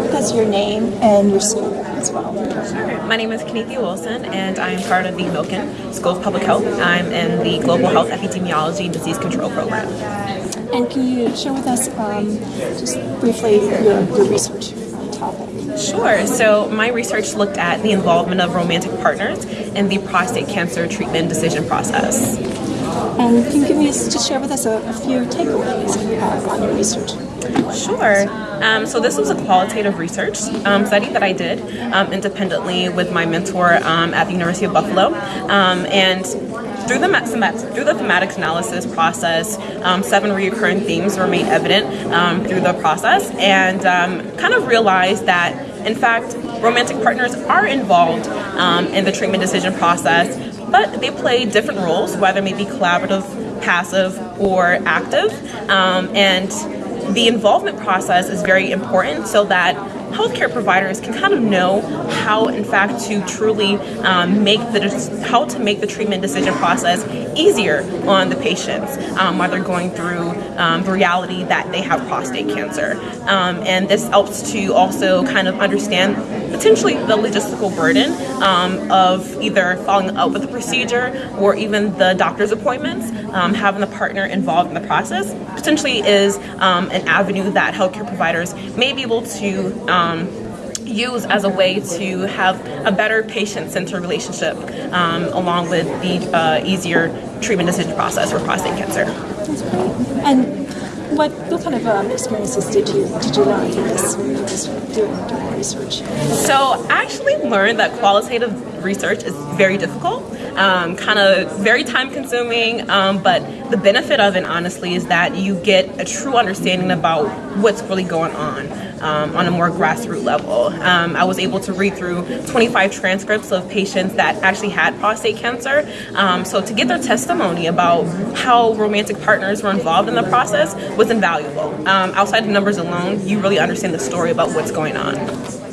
with us your name and your school as well? My name is Kenethia Wilson, and I am part of the Milken School of Public Health. I'm in the Global Health Epidemiology and Disease Control Program. And can you share with us um, just briefly your, your research topic? Sure. So my research looked at the involvement of romantic partners in the prostate cancer treatment decision process. And can you give me just share with us a, a few takeaways you have on your research? Sure. Um, so this was a qualitative research um, study that I did um, independently with my mentor um, at the University of Buffalo, um, and through the through the thematic analysis process, um, seven recurring themes were made evident through the process, and kind of realized that in fact romantic partners are involved in the treatment decision process, but they play different roles, whether it be collaborative, passive, or active, and the involvement process is very important so that healthcare providers can kind of know how in fact to truly um, make the how to make the treatment decision process easier on the patients um, while they're going through um, the reality that they have prostate cancer. Um, and this helps to also kind of understand potentially the logistical burden um, of either following up with the procedure or even the doctor's appointments um, having the partner involved in the process potentially is an avenue that healthcare providers may be able to um, use as a way to have a better patient-centered relationship um, along with the uh, easier treatment decision process for prostate cancer. That's great. And what, what kind of um, experiences did you did you learn through this, this doing, doing research? So I actually learned that qualitative research is very difficult um, kind of very time consuming, um, but the benefit of it, honestly, is that you get a true understanding about what's really going on um, on a more grassroots level. Um, I was able to read through 25 transcripts of patients that actually had prostate cancer. Um, so to get their testimony about how romantic partners were involved in the process was invaluable. Um, outside the numbers alone, you really understand the story about what's going on.